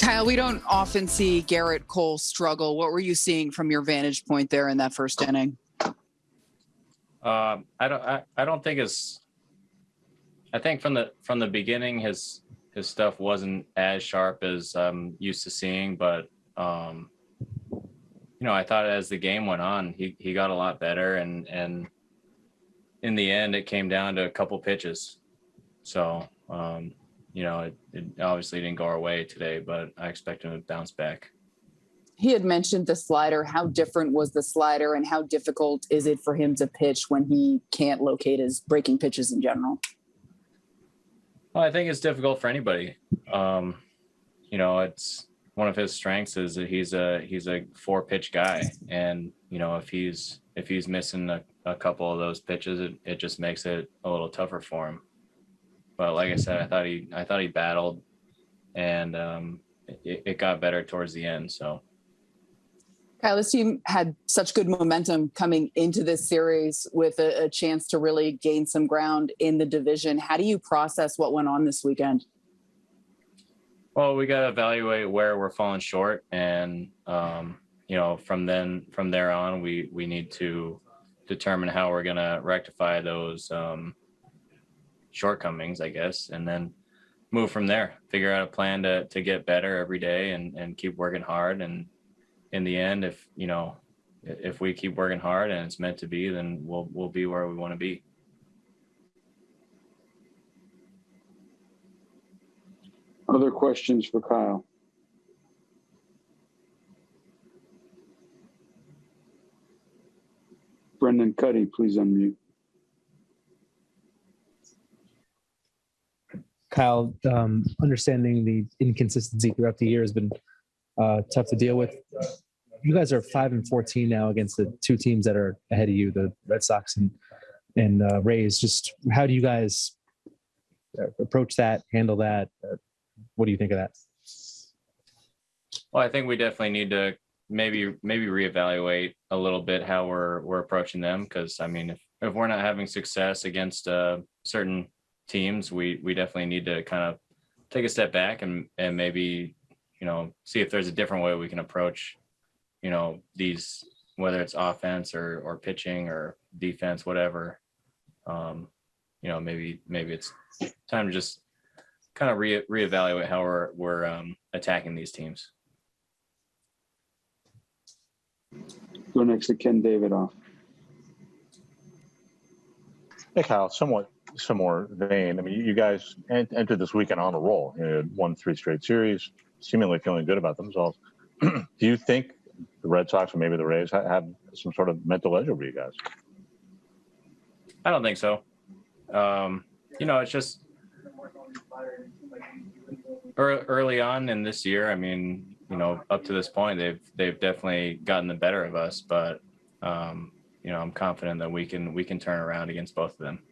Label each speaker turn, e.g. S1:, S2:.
S1: Kyle, we don't often see Gerrit Cole struggle. What were you seeing from your vantage point there in that first inning?
S2: Um, I don't. I, I don't think it's. I think from the from the beginning, his his stuff wasn't as sharp as I'm used to seeing, but um, you know, I thought as the game went on, he he got a lot better, and and in the end, it came down to a couple pitches. So um, you know, it, it obviously didn't go our way today, but I expect him to bounce back.
S1: He had mentioned the slider. How different was the slider, and how difficult is it for him to pitch when he can't locate his breaking pitches in general?
S2: Well, I think it's difficult for anybody. Um, you know, it's one of his strengths is that he's a he's a four pitch guy, and you know if he's if he's missing a, a couple of those pitches, it, it just makes it a little tougher for him. But like I said, I thought he I thought he battled, and um, it, it got better towards the end. So.
S1: Kyle, this team had such good momentum coming into this series with a, a, chance to really gain some ground in the division. How do you process what went on this weekend?
S2: Well, we got to evaluate where we're falling short, and um, you know, from then from there on, we we need to determine how we're going to rectify those um, shortcomings, I guess, and then move from there. Figure out a plan to to get better every day and and keep working hard and in the end, if you know, if we keep working hard and it's meant to be, then we'll we'll be where we want to be.
S3: Other questions for Kyle? Brendan Kuty, please unmute.
S4: Kyle, um, understanding the inconsistency throughout the year has been uh, tough to deal with. You guys are five and fourteen now against the two teams that are ahead of you, the Red Sox and and uh, Rays. Just how do you guys uh, approach that, handle that? Uh, what do you think of that?
S2: Well, I think we definitely need to maybe maybe reevaluate a little bit how we're we're approaching them because I mean if if we're not having success against uh, certain teams, we we definitely need to kind of take a step back and and maybe you know, see if there's a different way we can approach, you know, these whether it's offense or or pitching or defense, whatever. Um, you know, maybe maybe it's time to just kind of re reevaluate how we're we're um, attacking these teams.
S3: Go next to Ken Davidoff.
S5: Hey, Kyle, somewhat similar vein. I mean, you guys entered this weekend on a roll. You know, won three straight series, seemingly feeling good about themselves. Do you think the Red Sox or maybe the Rays have some sort of mental edge over you guys?
S2: I don't think so. Um, you know, it's just early on in this year. I mean, you know, up to this point, they've they've definitely gotten the better of us. But um, you know, I'm confident that we can we can turn around against both of them.